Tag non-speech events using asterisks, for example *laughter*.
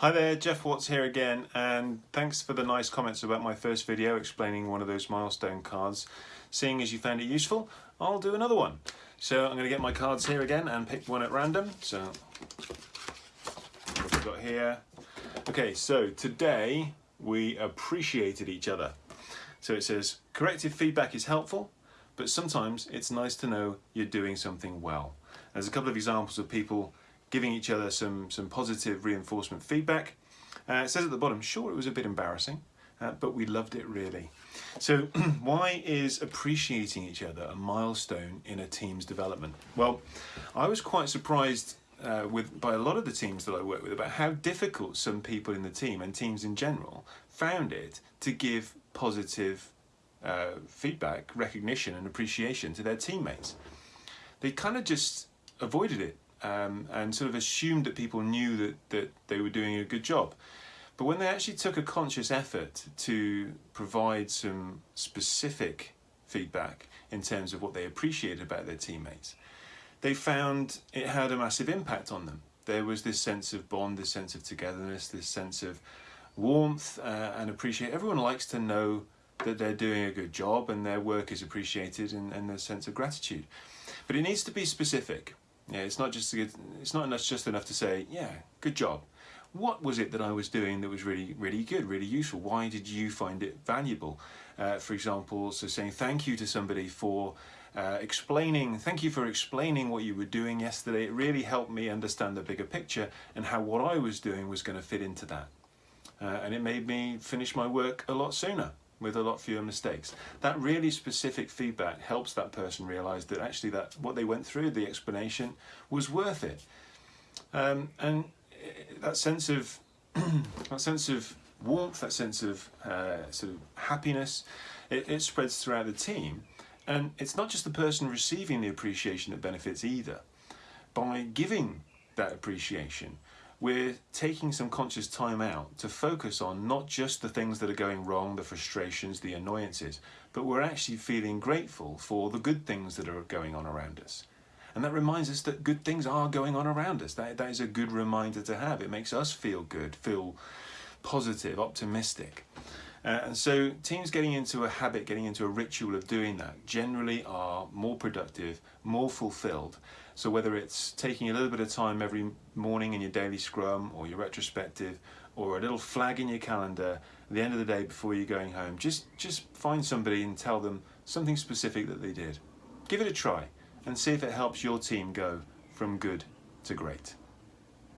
Hi there, Geoff Watts here again and thanks for the nice comments about my first video explaining one of those milestone cards. Seeing as you found it useful, I'll do another one. So I'm going to get my cards here again and pick one at random. So what we've got here. Okay, so today we appreciated each other. So it says, corrective feedback is helpful, but sometimes it's nice to know you're doing something well. There's a couple of examples of people giving each other some, some positive reinforcement feedback. Uh, it says at the bottom, sure, it was a bit embarrassing, uh, but we loved it really. So *clears throat* why is appreciating each other a milestone in a team's development? Well, I was quite surprised uh, with by a lot of the teams that I work with about how difficult some people in the team and teams in general found it to give positive uh, feedback, recognition and appreciation to their teammates. They kind of just avoided it um, and sort of assumed that people knew that, that they were doing a good job. But when they actually took a conscious effort to provide some specific feedback in terms of what they appreciated about their teammates, they found it had a massive impact on them. There was this sense of bond, this sense of togetherness, this sense of warmth uh, and appreciate. Everyone likes to know that they're doing a good job and their work is appreciated and, and a sense of gratitude. But it needs to be specific. Yeah, it's not just it's not enough, just enough to say, yeah, good job. What was it that I was doing that was really, really good, really useful? Why did you find it valuable? Uh, for example, so saying thank you to somebody for uh, explaining, thank you for explaining what you were doing yesterday. It really helped me understand the bigger picture and how what I was doing was going to fit into that. Uh, and it made me finish my work a lot sooner with a lot fewer mistakes. That really specific feedback helps that person realize that actually that what they went through, the explanation, was worth it. Um, and eh, that sense of *clears throat* that sense of warmth, that sense of uh, sort of happiness, it, it spreads throughout the team. And it's not just the person receiving the appreciation that benefits either. By giving that appreciation, we're taking some conscious time out to focus on not just the things that are going wrong, the frustrations, the annoyances, but we're actually feeling grateful for the good things that are going on around us. And that reminds us that good things are going on around us. That, that is a good reminder to have. It makes us feel good, feel positive, optimistic. Uh, and so teams getting into a habit, getting into a ritual of doing that generally are more productive, more fulfilled. So whether it's taking a little bit of time every morning in your daily scrum or your retrospective or a little flag in your calendar at the end of the day before you're going home, just, just find somebody and tell them something specific that they did. Give it a try and see if it helps your team go from good to great.